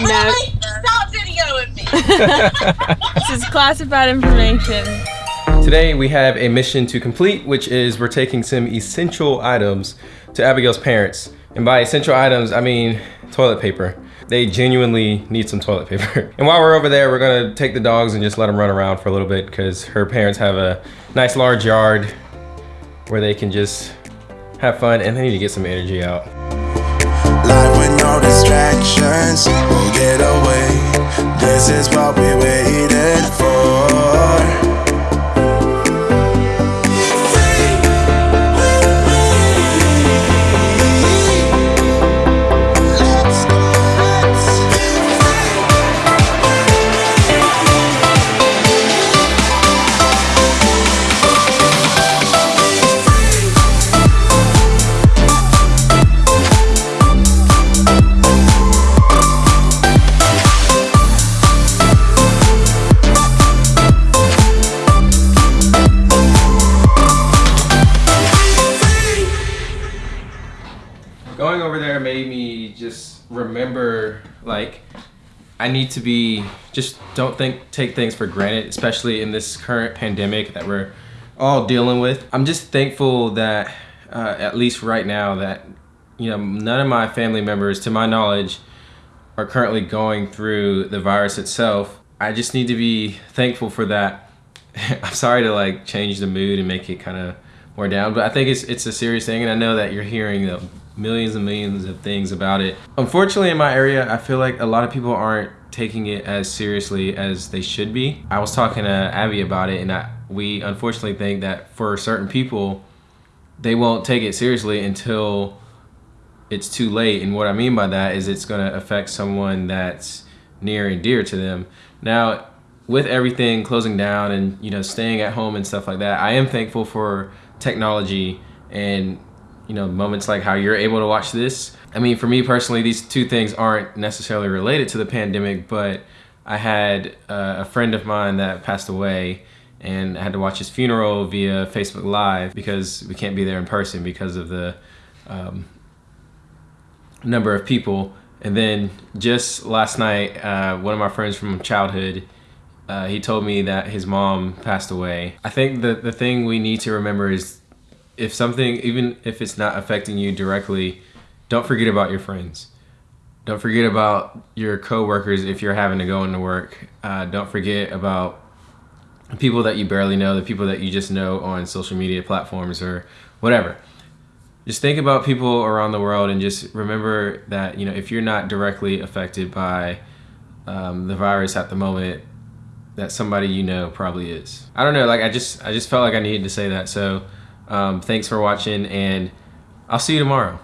No. Stop videoing me. this is classified information. Today we have a mission to complete, which is we're taking some essential items to Abigail's parents. And by essential items, I mean toilet paper. They genuinely need some toilet paper. And while we're over there, we're gonna take the dogs and just let them run around for a little bit because her parents have a nice large yard where they can just have fun and they need to get some energy out. Remember like I need to be just don't think take things for granted, especially in this current pandemic that we're all dealing with. I'm just thankful that uh, at least right now that you know none of my family members, to my knowledge, are currently going through the virus itself. I just need to be thankful for that. I'm sorry to like change the mood and make it kind of more down, but I think it's it's a serious thing, and I know that you're hearing the millions and millions of things about it. Unfortunately, in my area, I feel like a lot of people aren't taking it as seriously as they should be. I was talking to Abby about it, and I, we unfortunately think that for certain people, they won't take it seriously until it's too late. And what I mean by that is it's going to affect someone that's near and dear to them. Now, with everything closing down and you know staying at home and stuff like that, I am thankful for technology and you know moments like how you're able to watch this. I mean, for me personally, these two things aren't necessarily related to the pandemic, but I had uh, a friend of mine that passed away and I had to watch his funeral via Facebook Live because we can't be there in person because of the um, number of people. And then just last night, uh, one of my friends from childhood, uh, he told me that his mom passed away. I think the the thing we need to remember is if something, even if it's not affecting you directly, don't forget about your friends. Don't forget about your coworkers if you're having to go into work. Uh, don't forget about people that you barely know, the people that you just know on social media platforms or whatever just think about people around the world and just remember that you know if you're not directly affected by um, the virus at the moment that somebody you know probably is i don't know like i just i just felt like i needed to say that so um, thanks for watching and i'll see you tomorrow